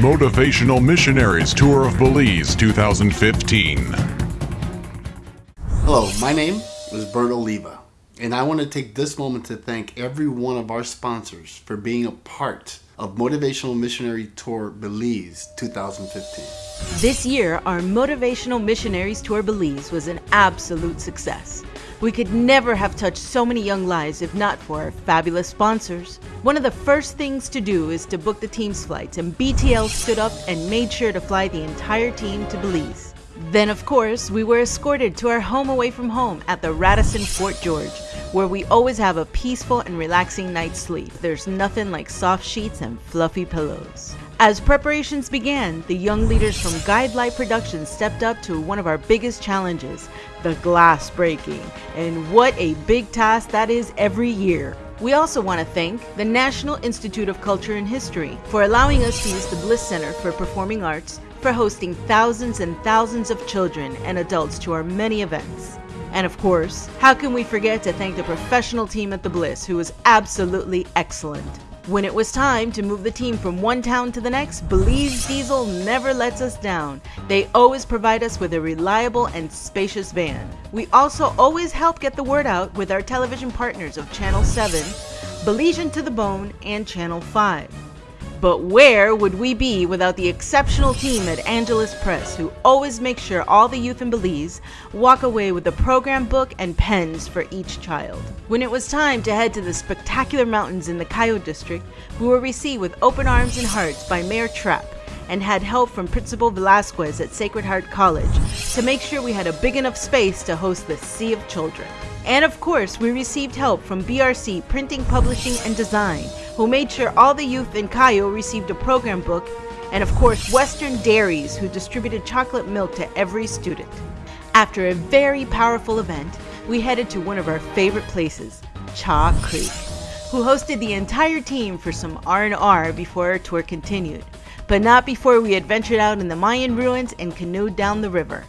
Motivational Missionaries Tour of Belize 2015. Hello, my name is Bert Oliva, and I want to take this moment to thank every one of our sponsors for being a part of Motivational Missionary Tour Belize 2015. This year, our Motivational Missionaries Tour Belize was an absolute success. We could never have touched so many young lives if not for our fabulous sponsors. One of the first things to do is to book the team's flights, and BTL stood up and made sure to fly the entire team to Belize. Then, of course, we were escorted to our home away from home at the Radisson Fort George, where we always have a peaceful and relaxing night's sleep. There's nothing like soft sheets and fluffy pillows. As preparations began, the young leaders from Guide Light Productions stepped up to one of our biggest challenges, the glass breaking. And what a big task that is every year. We also want to thank the National Institute of Culture and History for allowing us to use the Bliss Center for Performing Arts for hosting thousands and thousands of children and adults to our many events. And of course, how can we forget to thank the professional team at the Bliss who was absolutely excellent. When it was time to move the team from one town to the next, Belize Diesel never lets us down. They always provide us with a reliable and spacious van. We also always help get the word out with our television partners of Channel 7, Belizean to the Bone, and Channel 5. But where would we be without the exceptional team at Angelus Press who always make sure all the youth in Belize walk away with a program book and pens for each child? When it was time to head to the spectacular mountains in the Cayo district, we were received with open arms and hearts by Mayor Trapp and had help from Principal Velasquez at Sacred Heart College to make sure we had a big enough space to host the Sea of Children. And of course, we received help from BRC Printing, Publishing, and Design, who made sure all the youth in Cayo received a program book, and of course, Western Dairies, who distributed chocolate milk to every student. After a very powerful event, we headed to one of our favorite places, Chaa Creek, who hosted the entire team for some R&R before our tour continued, but not before we had ventured out in the Mayan ruins and canoed down the river.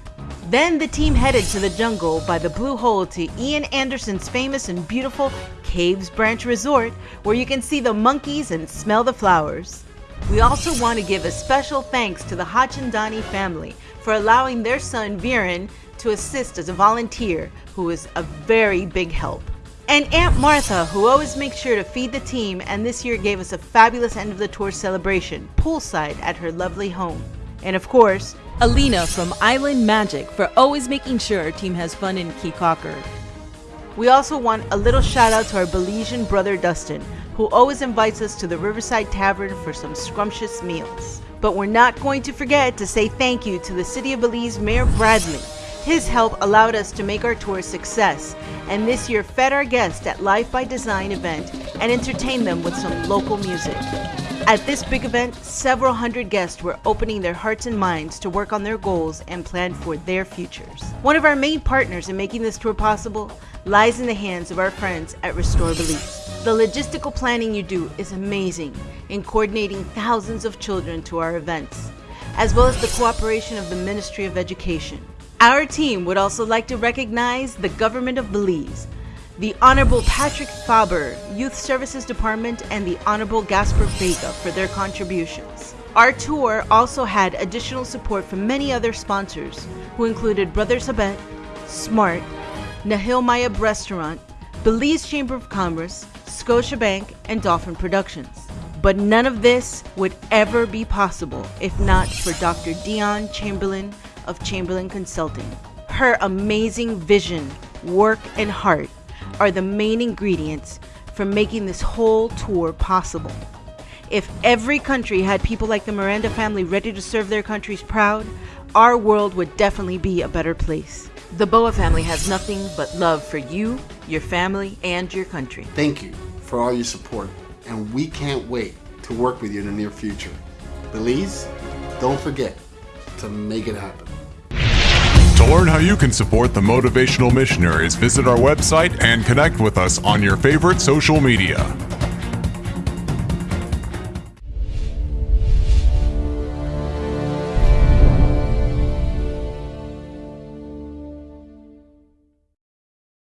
Then the team headed to the jungle by the Blue Hole to Ian Anderson's famous and beautiful Caves Branch Resort, where you can see the monkeys and smell the flowers. We also want to give a special thanks to the Hachandani family for allowing their son Viren to assist as a volunteer, who is a very big help. And Aunt Martha, who always makes sure to feed the team and this year gave us a fabulous end of the tour celebration, poolside at her lovely home. And of course, Alina from Island Magic for always making sure our team has fun in Caye Caulker. We also want a little shout out to our Belizean brother Dustin, who always invites us to the Riverside Tavern for some scrumptious meals. But we're not going to forget to say thank you to the City of Belize Mayor Bradley. His help allowed us to make our tour a success, and this year fed our guests at Life by Design event and entertained them with some local music. At this big event, several hundred guests were opening their hearts and minds to work on their goals and plan for their futures. One of our main partners in making this tour possible lies in the hands of our friends at Restore Belize. The logistical planning you do is amazing in coordinating thousands of children to our events, as well as the cooperation of the Ministry of Education. Our team would also like to recognize the Government of Belize the Honorable Patrick Faber, Youth Services Department, and the Honorable Gasper Vega for their contributions. Our tour also had additional support from many other sponsors, who included Brothers Habet, Smart, Nahil Mayab Restaurant, Belize Chamber of Commerce, Scotiabank, and Dolphin Productions. But none of this would ever be possible if not for Dr. Dion Chamberlain of Chamberlain Consulting. Her amazing vision, work, and heart are the main ingredients for making this whole tour possible. If every country had people like the Miranda family ready to serve their countries proud, our world would definitely be a better place. The Boa family has nothing but love for you, your family, and your country. Thank you for all your support, and we can't wait to work with you in the near future. Belize, don't forget to make it happen. To learn how you can support the Motivational Missionaries, visit our website and connect with us on your favorite social media.